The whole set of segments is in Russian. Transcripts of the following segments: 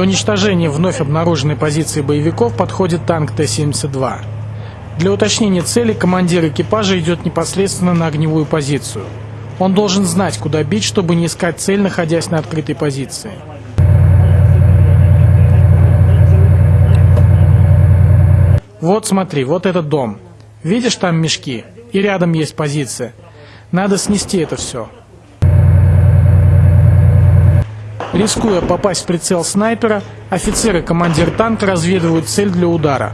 уничтожения вновь обнаруженной позиции боевиков подходит танк Т-72. Для уточнения цели командир экипажа идет непосредственно на огневую позицию. Он должен знать, куда бить, чтобы не искать цель, находясь на открытой позиции. Вот смотри, вот этот дом. Видишь там мешки? И рядом есть позиция. Надо снести это все. Рискуя попасть в прицел снайпера, офицер и командир танка разведывают цель для удара.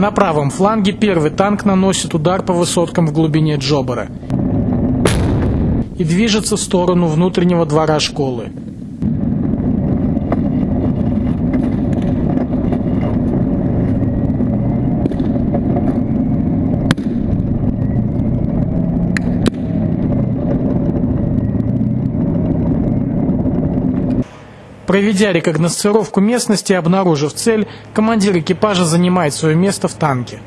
На правом фланге первый танк наносит удар по высоткам в глубине Джобара и движется в сторону внутреннего двора школы. Проведя рекогносцировку местности и обнаружив цель, командир экипажа занимает свое место в танке.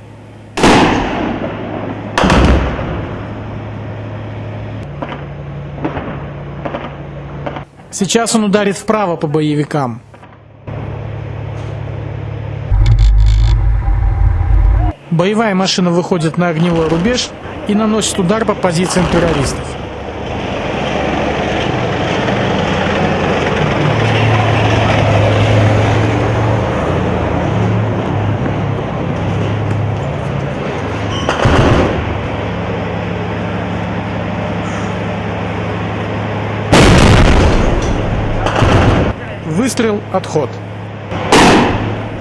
Сейчас он ударит вправо по боевикам. Боевая машина выходит на огневой рубеж и наносит удар по позициям террористов. Выстрел, отход.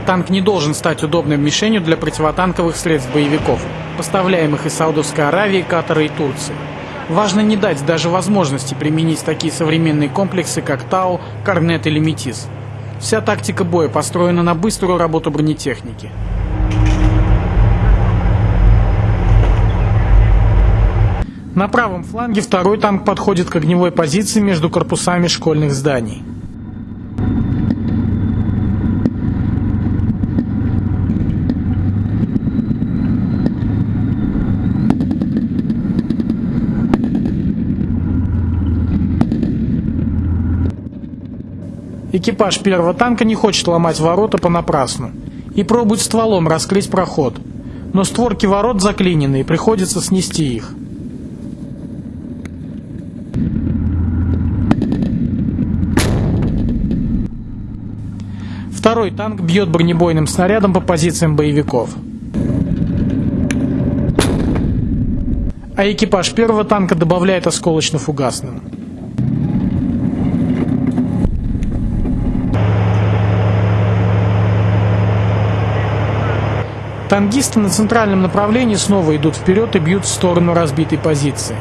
Танк не должен стать удобной мишенью для противотанковых средств боевиков, поставляемых из Саудовской Аравии, Катара и Турции. Важно не дать даже возможности применить такие современные комплексы, как ТАУ, Корнет или Метис. Вся тактика боя построена на быструю работу бронетехники. На правом фланге второй танк подходит к огневой позиции между корпусами школьных зданий. Экипаж первого танка не хочет ломать ворота понапрасну и пробует стволом раскрыть проход. Но створки ворот заклинены и приходится снести их. Второй танк бьет бронебойным снарядом по позициям боевиков. А экипаж первого танка добавляет осколочно-фугасным. Тангисты на центральном направлении снова идут вперед и бьют в сторону разбитой позиции.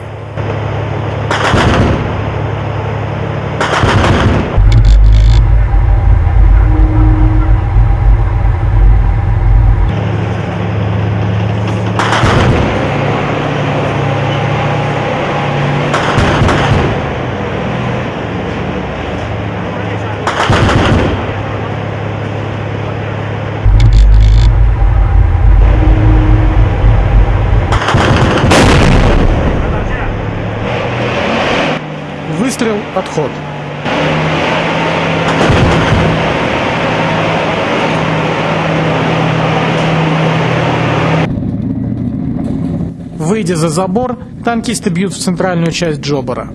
Отход. Выйдя за забор, танкисты бьют в центральную часть Джобара.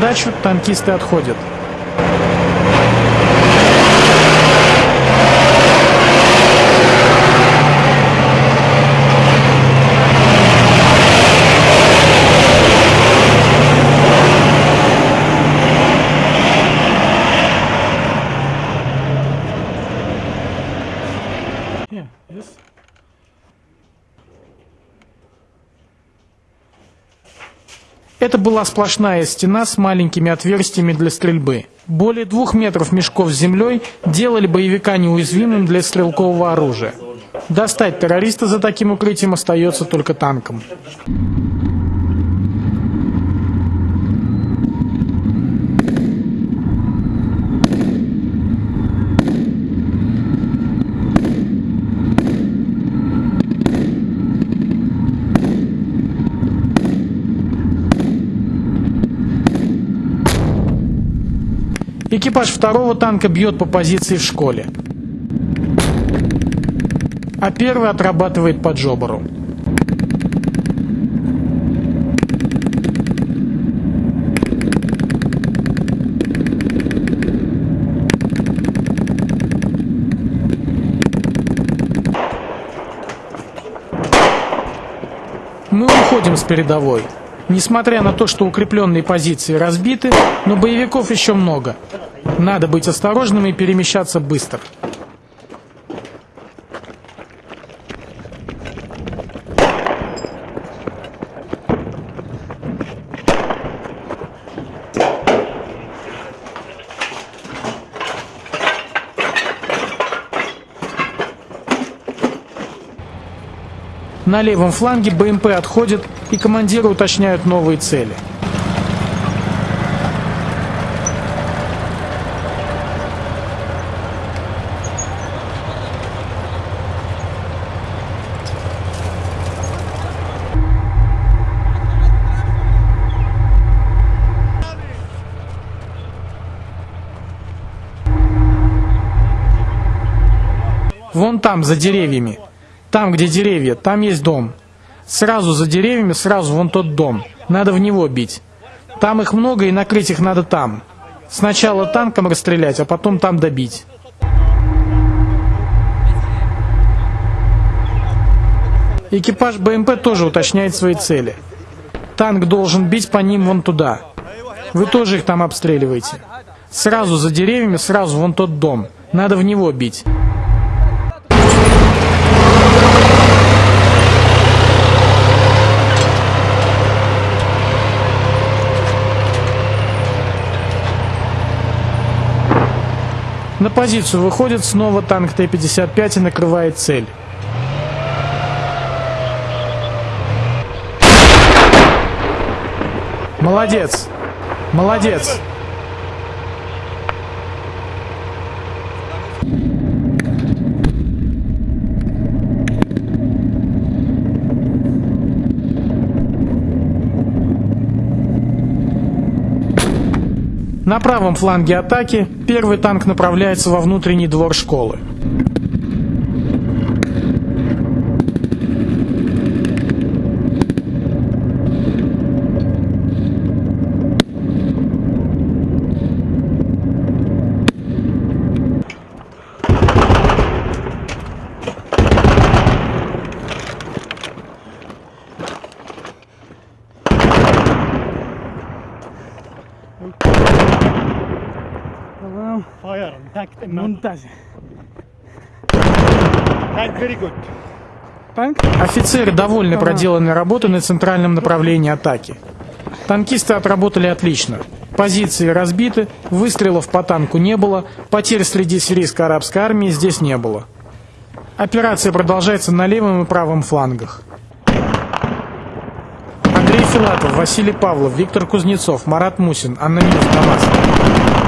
дачу, танкисты отходят. Yeah, yes. Это была сплошная стена с маленькими отверстиями для стрельбы. Более двух метров мешков с землей делали боевика неуязвимым для стрелкового оружия. Достать террориста за таким укрытием остается только танком. Экипаж второго танка бьет по позиции в школе. А первый отрабатывает по джобору. Мы уходим с передовой. Несмотря на то, что укрепленные позиции разбиты, но боевиков еще много. Надо быть осторожным и перемещаться быстро. На левом фланге БМП отходит, и командиры уточняют новые цели. Вон там, за деревьями. Там, где деревья, там есть дом. Сразу за деревьями, сразу вон тот дом. Надо в него бить. Там их много, и накрыть их надо там. Сначала танком расстрелять, а потом там добить. Экипаж БМП тоже уточняет свои цели. Танк должен бить по ним вон туда. Вы тоже их там обстреливаете. Сразу за деревьями, сразу вон тот дом. Надо в него бить. На позицию выходит снова танк Т-55 и накрывает цель. Молодец! Молодец! На правом фланге атаки первый танк направляется во внутренний двор школы. Good. Офицеры довольны проделанной работой на центральном направлении атаки. Танкисты отработали отлично. Позиции разбиты, выстрелов по танку не было, потерь среди сирийской арабской армии здесь не было. Операция продолжается на левом и правом флангах. Андрей Филатов, Василий Павлов, Виктор Кузнецов, Марат Мусин, Анна Минус, Дамаск.